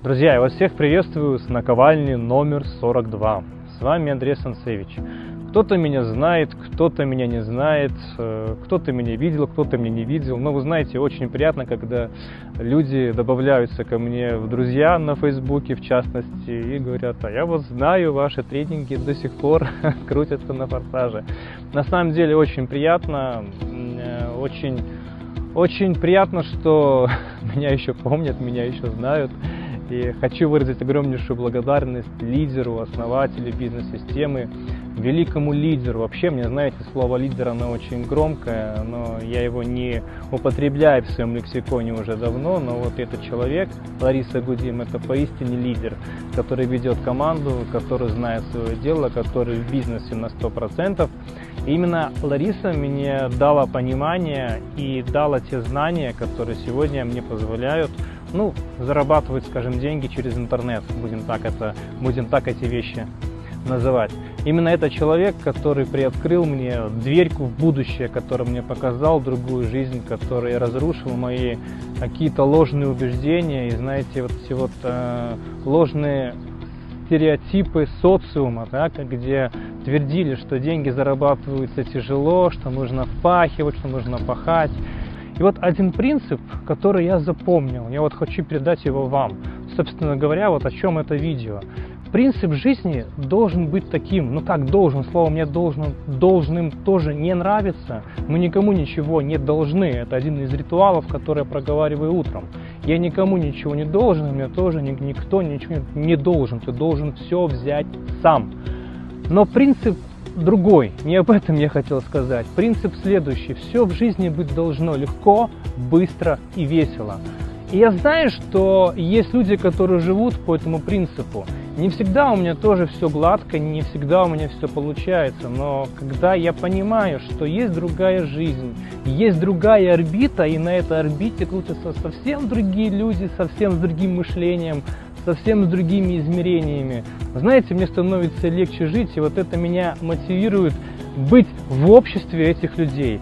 Друзья, я вас всех приветствую с наковальни номер 42. С вами Андрей Сансевич. Кто-то меня знает, кто-то меня не знает, э, кто-то меня видел, кто-то меня не видел. Но вы знаете, очень приятно, когда люди добавляются ко мне в друзья на Фейсбуке, в частности, и говорят, а я вот знаю, ваши тренинги до сих пор крутятся на форсаже. На самом деле очень приятно, э, очень, очень приятно, что меня еще помнят, меня еще знают. И хочу выразить огромнейшую благодарность лидеру, основателю бизнес-системы, великому лидеру. Вообще, мне, знаете, слово лидер, оно очень громкое, но я его не употребляю в своем лексиконе уже давно, но вот этот человек, Лариса Гудим, это поистине лидер, который ведет команду, который знает свое дело, который в бизнесе на 100%. И именно Лариса мне дала понимание и дала те знания, которые сегодня мне позволяют ну, зарабатывать, скажем, деньги через интернет, будем так, это, будем так эти вещи называть. Именно это человек, который приоткрыл мне дверьку в будущее, который мне показал другую жизнь, который разрушил мои какие-то ложные убеждения и, знаете, вот эти вот э, ложные стереотипы социума, да, где твердили, что деньги зарабатываются тяжело, что нужно впахивать, что нужно пахать. И вот один принцип, который я запомнил, я вот хочу передать его вам. Собственно говоря, вот о чем это видео. Принцип жизни должен быть таким, ну как должен, слово мне должен, должным тоже не нравится. Мы никому ничего не должны, это один из ритуалов, который я проговариваю утром. Я никому ничего не должен, мне тоже никто ничего не должен, ты должен все взять сам. Но принцип другой, не об этом я хотел сказать. Принцип следующий. Все в жизни быть должно легко, быстро и весело. И я знаю, что есть люди, которые живут по этому принципу. Не всегда у меня тоже все гладко, не всегда у меня все получается, но когда я понимаю, что есть другая жизнь, есть другая орбита, и на этой орбите крутятся совсем другие люди, совсем с другим мышлением, совсем с другими измерениями. Знаете, мне становится легче жить, и вот это меня мотивирует быть в обществе этих людей.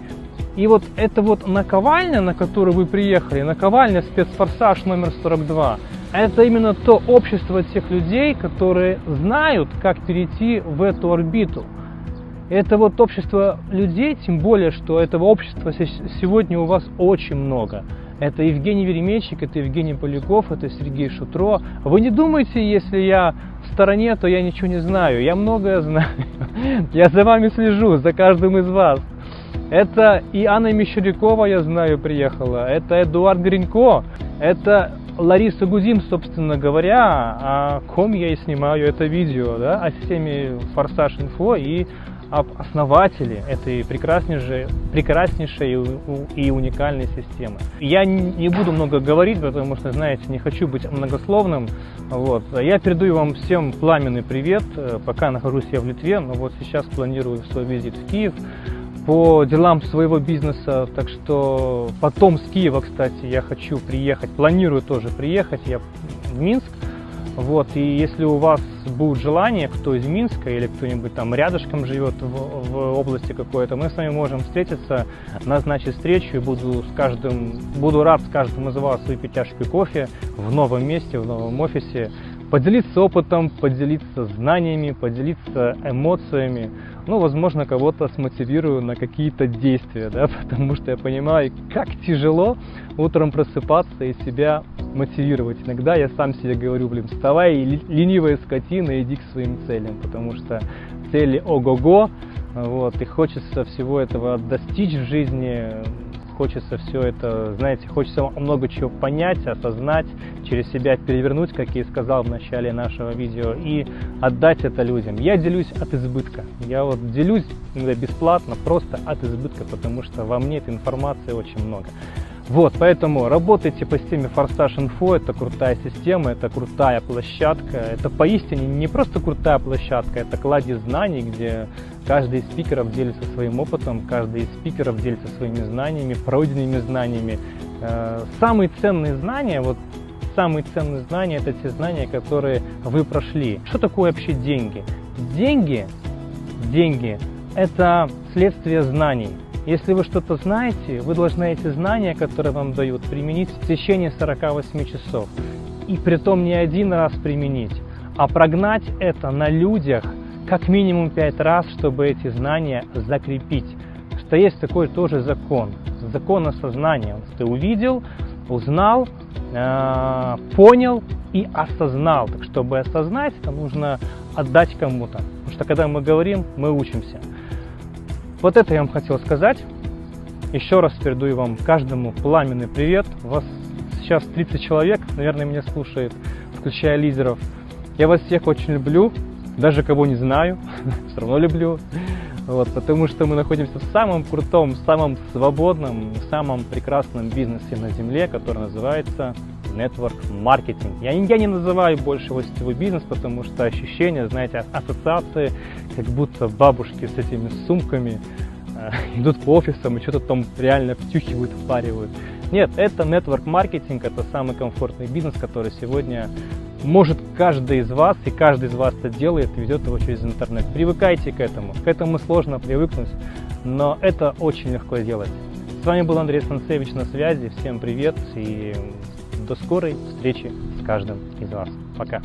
И вот это вот наковальня, на которую вы приехали, наковальня спецфорсаж номер 42, это именно то общество тех людей, которые знают, как перейти в эту орбиту. Это вот общество людей, тем более, что этого общества сегодня у вас очень много. Это Евгений Веремейчик, это Евгений Поляков, это Сергей Шутро. Вы не думайте, если я в стороне, то я ничего не знаю. Я многое знаю. Я за вами слежу, за каждым из вас. Это и Анна Мещерякова, я знаю, приехала. Это Эдуард Гринько. Это Лариса Гудим, собственно говоря, о ком я и снимаю это видео, да, о системе Форсаж Инфо и об основателе этой прекраснейшей, прекраснейшей и уникальной системы. Я не буду много говорить, потому что, знаете, не хочу быть многословным. Вот. Я передаю вам всем пламенный привет, э, пока нахожусь я в Литве, но вот сейчас планирую свой визит в Киев по делам своего бизнеса, так что потом с Киева, кстати, я хочу приехать, планирую тоже приехать я в Минск, вот, и если у вас будет желание, кто из Минска или кто-нибудь там рядышком живет в, в области какой-то, мы с вами можем встретиться, назначить встречу и буду, с каждым, буду рад с каждым из вас выпить чашку кофе в новом месте, в новом офисе, поделиться опытом, поделиться знаниями, поделиться эмоциями. Ну, возможно, кого-то смотивирую на какие-то действия, да, потому что я понимаю, как тяжело утром просыпаться и себя мотивировать. Иногда я сам себе говорю, блин, вставай, ленивая скотина, иди к своим целям, потому что цели ого-го, вот, и хочется всего этого достичь в жизни, хочется все это, знаете, хочется много чего понять, осознать, через себя перевернуть, как я и сказал в начале нашего видео, и отдать это людям. Я делюсь от избытка. Я вот делюсь бесплатно, просто от избытка, потому что во мне этой информации очень много. Вот, поэтому работайте по системе Форсаж Info, это крутая система, это крутая площадка, это поистине не просто крутая площадка, это кладезь знаний, где каждый из спикеров делится своим опытом, каждый из спикеров делится своими знаниями, пройденными знаниями. Э, самые ценные знания, вот самые ценные знания, это те знания, которые вы прошли. Что такое вообще деньги? Деньги, деньги – это следствие знаний. Если вы что-то знаете, вы должны эти знания, которые вам дают, применить в течение 48 часов. и при том не один раз применить, а прогнать это на людях как минимум пять раз, чтобы эти знания закрепить. Что есть такой тоже закон, закон осознания. Ты увидел, узнал, э, понял и осознал. Так чтобы осознать, это нужно отдать кому-то. Потому что когда мы говорим, мы учимся. Вот это я вам хотел сказать. Еще раз передаю вам каждому пламенный привет. У вас сейчас 30 человек, наверное, меня слушает, включая лидеров. Я вас всех очень люблю, даже кого не знаю, все равно люблю. Вот, потому что мы находимся в самом крутом, самом свободном, самом прекрасном бизнесе на Земле, который называется Network Marketing. Я, я не называю больше его сетевой бизнес, потому что ощущение, знаете, ассоциации, как будто бабушки с этими сумками э, идут по офисам и что-то там реально втюхивают, впаривают. Нет, это Network Marketing, это самый комфортный бизнес, который сегодня может каждый из вас, и каждый из вас это делает, ведет его через интернет. Привыкайте к этому. К этому сложно привыкнуть, но это очень легко сделать. С вами был Андрей Станцевич на связи. Всем привет и до скорой встречи с каждым из вас. Пока.